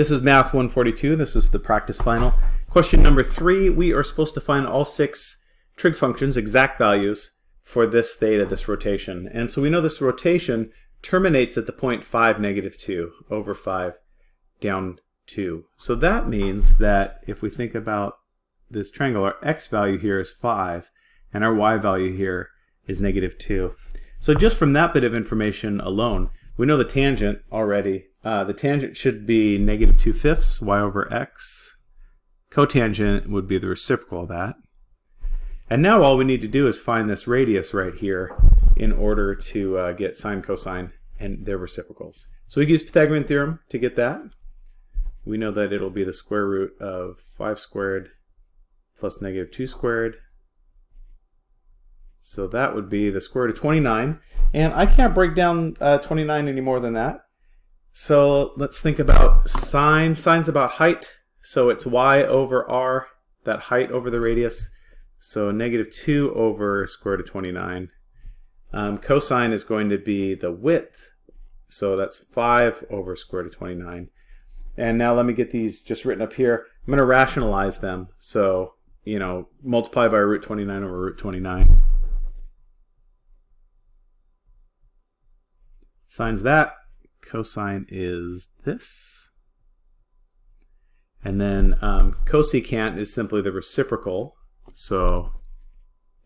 This is Math 142. This is the practice final. Question number three, we are supposed to find all six trig functions, exact values, for this theta, this rotation. And so we know this rotation terminates at the point 5, negative 2, over 5, down 2. So that means that if we think about this triangle, our x value here is 5, and our y value here is negative 2. So just from that bit of information alone, we know the tangent already. Uh, the tangent should be negative 2 fifths, y over x. Cotangent would be the reciprocal of that. And now all we need to do is find this radius right here in order to uh, get sine, cosine, and their reciprocals. So we use Pythagorean theorem to get that. We know that it'll be the square root of 5 squared plus negative 2 squared. So that would be the square root of 29. And I can't break down uh, 29 any more than that. So let's think about sine. Sine's about height. So it's y over r, that height over the radius. So negative 2 over square root of 29. Um, cosine is going to be the width. So that's 5 over square root of 29. And now let me get these just written up here. I'm going to rationalize them. So, you know, multiply by root 29 over root 29. Sine's that. Cosine is this. And then um, cosecant is simply the reciprocal. So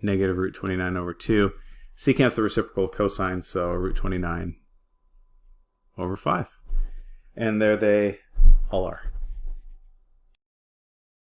negative root 29 over 2. Secant's the reciprocal of cosine, so root 29 over 5. And there they all are.